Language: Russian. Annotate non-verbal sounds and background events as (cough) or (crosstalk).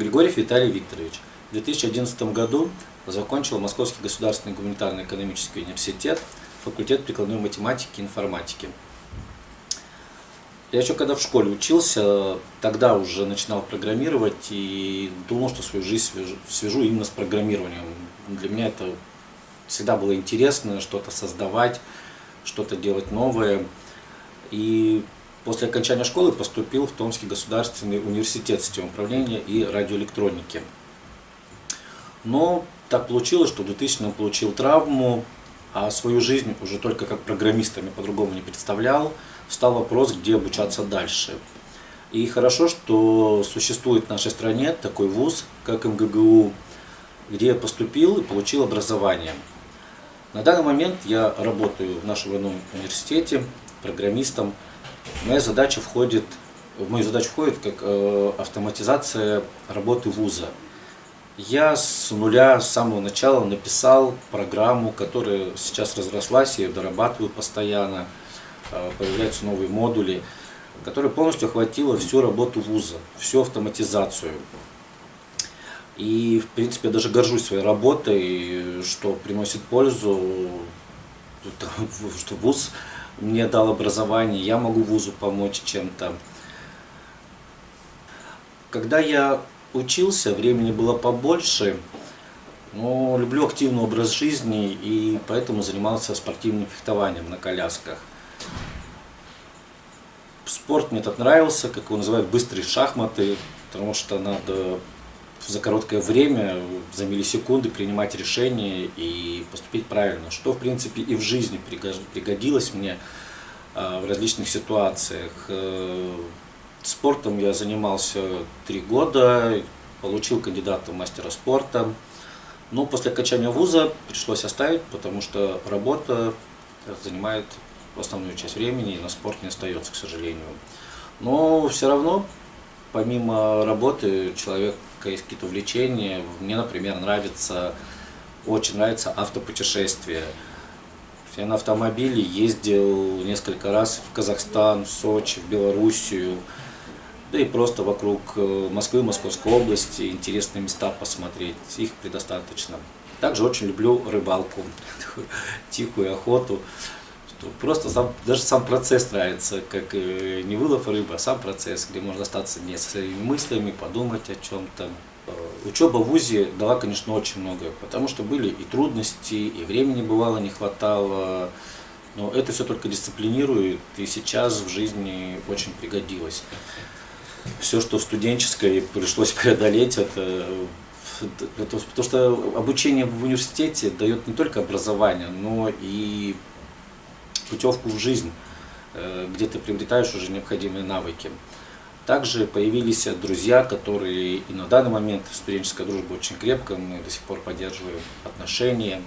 Григорьев Виталий Викторович. В 2011 году закончил Московский государственный гуманитарно-экономический университет, факультет прикладной математики и информатики. Я еще когда в школе учился, тогда уже начинал программировать и думал, что свою жизнь свяжу, свяжу именно с программированием. Для меня это всегда было интересно, что-то создавать, что-то делать новое. И после окончания школы поступил в Томский государственный университет систем управления и радиоэлектроники. Но так получилось, что в 2000 получил травму, а свою жизнь уже только как программистами по-другому не представлял. Встал вопрос, где обучаться дальше. И хорошо, что существует в нашей стране такой вуз, как МГГУ, где я поступил и получил образование. На данный момент я работаю в нашем военном университете программистом. Моя задача входит, в мою задачу входит как э, автоматизация работы вуза. Я с нуля, с самого начала написал программу, которая сейчас разрослась, я ее дорабатываю постоянно, э, появляются новые модули, которая полностью охватила всю работу вуза, всю автоматизацию. И, в принципе, я даже горжусь своей работой, что приносит пользу, (laughs) что вуз мне дал образование, я могу вузу помочь чем-то. Когда я учился, времени было побольше, но люблю активный образ жизни и поэтому занимался спортивным фехтованием на колясках. Спорт мне так нравился, как его называют, быстрые шахматы, потому что надо за короткое время, за миллисекунды принимать решения и поступить правильно, что в принципе и в жизни пригодилось мне а, в различных ситуациях. Э, Спортом я занимался три года, получил кандидата в мастера спорта. Но после окончания вуза пришлось оставить, потому что работа занимает основную часть времени, и на спорт не остается, к сожалению. Но все равно, помимо работы, человек есть какие-то увлечения. Мне, например, нравится, очень нравится автопутешествие. Я на автомобиле ездил несколько раз в Казахстан, в Сочи, в Белоруссию да и просто вокруг э, Москвы, Московской области интересные места посмотреть, их предостаточно. Также очень люблю рыбалку, (laughs) тихую охоту. Просто сам, даже сам процесс нравится, как э, не вылов рыбы, а сам процесс, где можно остаться не со своими мыслями, подумать о чем-то. Э, учеба в ВУЗе дала, конечно, очень многое, потому что были и трудности, и времени бывало не хватало, но это все только дисциплинирует, и сейчас в жизни очень пригодилось все, что в студенческой пришлось (laughs) преодолеть, это, это потому что обучение в университете дает не только образование, но и путевку в жизнь, э, где ты приобретаешь уже необходимые навыки. Также появились друзья, которые и на данный момент студенческая дружба очень крепкая, мы до сих пор поддерживаем отношения.